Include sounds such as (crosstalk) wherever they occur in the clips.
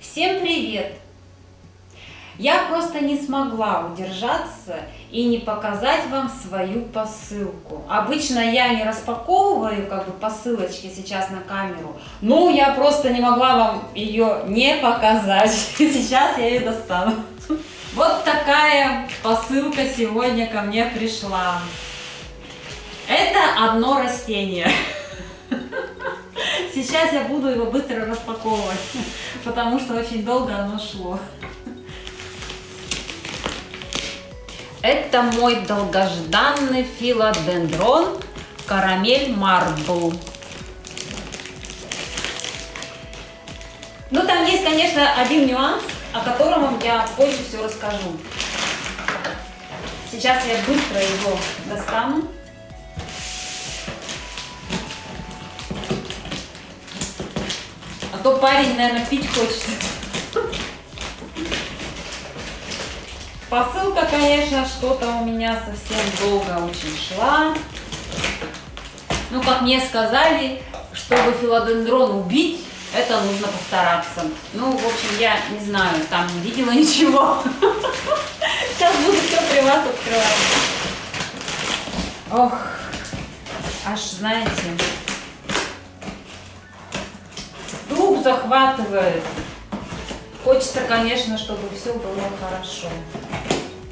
Всем привет! Я просто не смогла удержаться и не показать вам свою посылку. Обычно я не распаковываю как бы посылочки сейчас на камеру, но я просто не могла вам ее не показать. (laughs) Сейчас я ее достану. Вот такая посылка сегодня ко мне пришла. Это одно растение. (laughs) Сейчас я буду его быстро распаковывать, (laughs) потому что очень долго оно шло. Это мой долгожданный филодендрон карамель марбл. Ну, там есть, конечно, один нюанс, о котором я позже все расскажу. Сейчас я быстро его достану. То парень, наверное, пить хочет. Посылка, конечно, что-то у меня совсем долго очень шла. Ну, как мне сказали, чтобы филодендрон убить, это нужно постараться. Ну, в общем, я не знаю, там не видела (laughs) ничего. Сейчас буду все при вас открывать. Ох, аж, знаете, дух захватывает. Хочется, конечно, чтобы все было хорошо.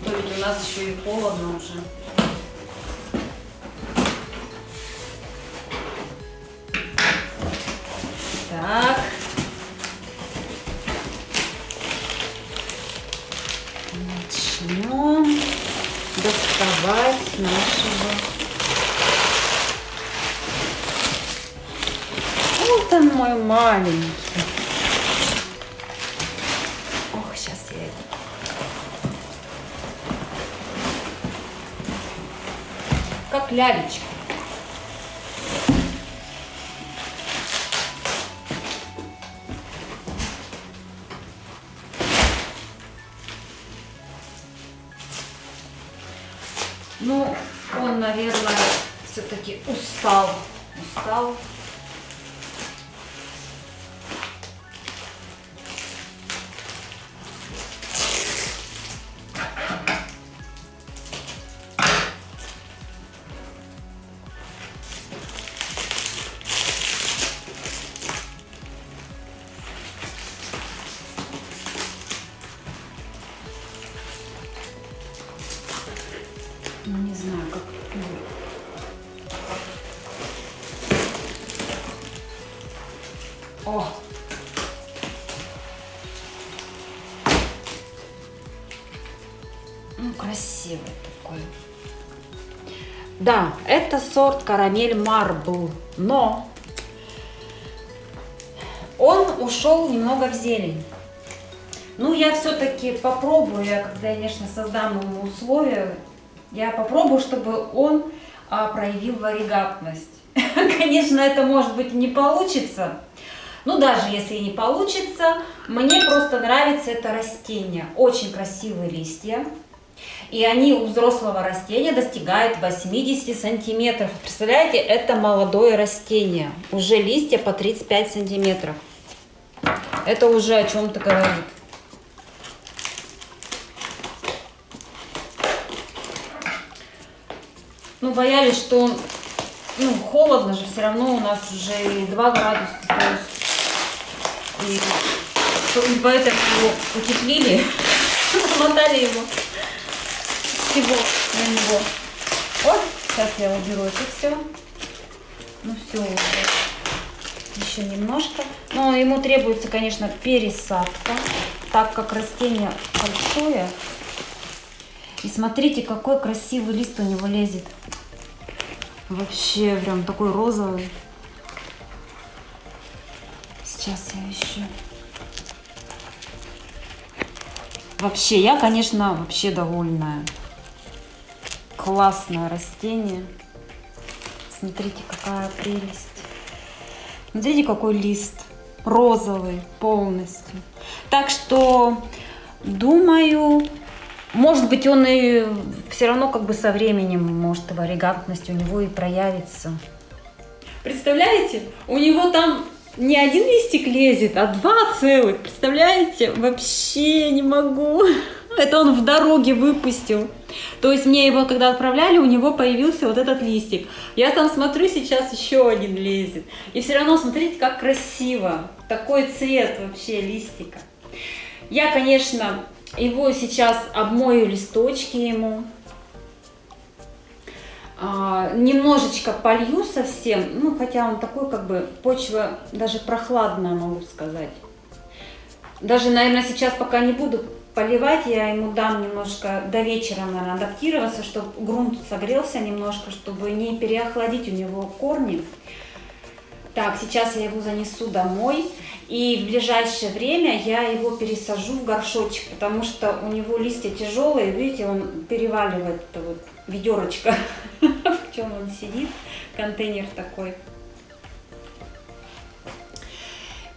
То ведь у нас еще и холодно уже. Так. Начнем доставать нашего... Вот он мой маленький. Ох, сейчас я. Как лялечка. Ну, он, наверное, все-таки устал. Устал. О! Ну, красивый такой. Да, это сорт карамель марбл, но он ушел немного в зелень. Ну, я все-таки попробую, я, конечно, создам ему условия, я попробую, чтобы он а, проявил варигатность. (laughs) Конечно, это может быть не получится, но даже если не получится, мне просто нравится это растение. Очень красивые листья. И они у взрослого растения достигают 80 сантиметров. Представляете, это молодое растение. Уже листья по 35 сантиметров. Это уже о чем-то говорит. Ну, боялись, что ну, холодно же, все равно у нас уже и 2 градуса. То есть, и, поэтому его утеплили, намотали его всего на него. Вот, сейчас я уберу это все. Ну, все. Еще немножко. Но ему требуется, конечно, пересадка, так как растение большое. И смотрите, какой красивый лист у него лезет. Вообще, прям такой розовый. Сейчас я еще. Вообще, я, конечно, вообще довольная. Классное растение. Смотрите, какая прелесть. Смотрите, какой лист. Розовый полностью. Так что, думаю, может быть, он и все равно как бы со временем, может, варигантность у него и проявится. Представляете, у него там не один листик лезет, а два целых. Представляете? Вообще не могу. (laughs) Это он в дороге выпустил. То есть мне его, когда отправляли, у него появился вот этот листик. Я там смотрю, сейчас еще один лезет. И все равно, смотрите, как красиво. Такой цвет вообще листика. Я, конечно, его сейчас обмою листочки ему. А, немножечко полью совсем, ну хотя он такой как бы почва даже прохладная, могу сказать. Даже, наверное, сейчас пока не буду поливать, я ему дам немножко до вечера, наверное, адаптироваться, чтобы грунт согрелся немножко, чтобы не переохладить у него корни. Так, сейчас я его занесу домой, и в ближайшее время я его пересажу в горшочек, потому что у него листья тяжелые, видите, он переваливает это вот ведерочко, (laughs) чем он сидит, контейнер такой.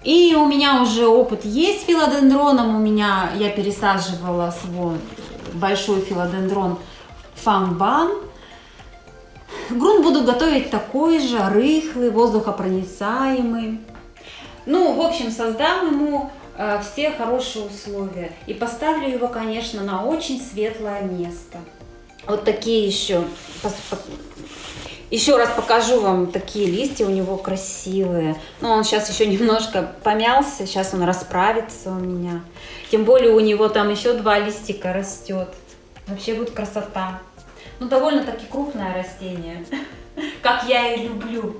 И у меня уже опыт есть с филодендроном, у меня я пересаживала свой большой филодендрон фанбан, Грунт буду готовить такой же, рыхлый, воздухопроницаемый. Ну, в общем, создам ему э, все хорошие условия. И поставлю его, конечно, на очень светлое место. Вот такие еще. Еще раз покажу вам такие листья у него красивые. Но он сейчас еще немножко помялся, сейчас он расправится у меня. Тем более у него там еще два листика растет. Вообще будет красота. Ну, довольно-таки крупное растение, (laughs) как я и люблю.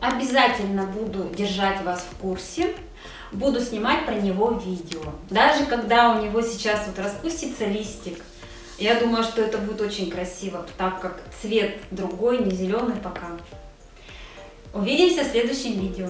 Обязательно буду держать вас в курсе. Буду снимать про него видео. Даже когда у него сейчас вот распустится листик, я думаю, что это будет очень красиво, так как цвет другой, не зеленый пока. Увидимся в следующем видео.